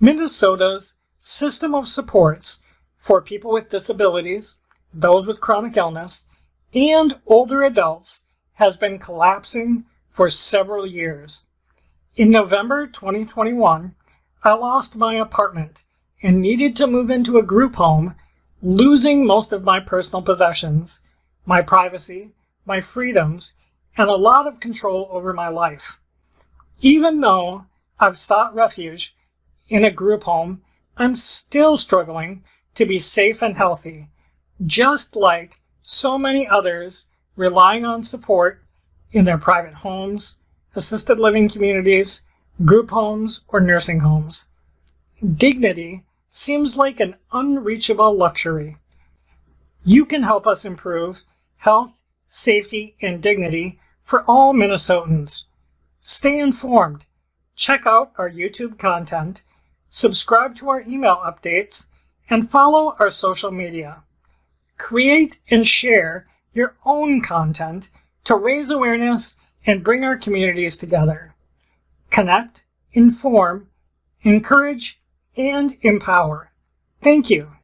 Minnesota's system of supports for people with disabilities, those with chronic illness, and older adults has been collapsing for several years. In November 2021, I lost my apartment and needed to move into a group home, losing most of my personal possessions, my privacy, my freedoms, and a lot of control over my life. Even though I've sought refuge in a group home, I'm still struggling to be safe and healthy, just like so many others relying on support in their private homes, assisted living communities, group homes, or nursing homes. Dignity seems like an unreachable luxury. You can help us improve health, safety, and dignity for all Minnesotans. Stay informed, check out our YouTube content, subscribe to our email updates, and follow our social media. Create and share your own content to raise awareness and bring our communities together. Connect, inform, encourage, and empower. Thank you.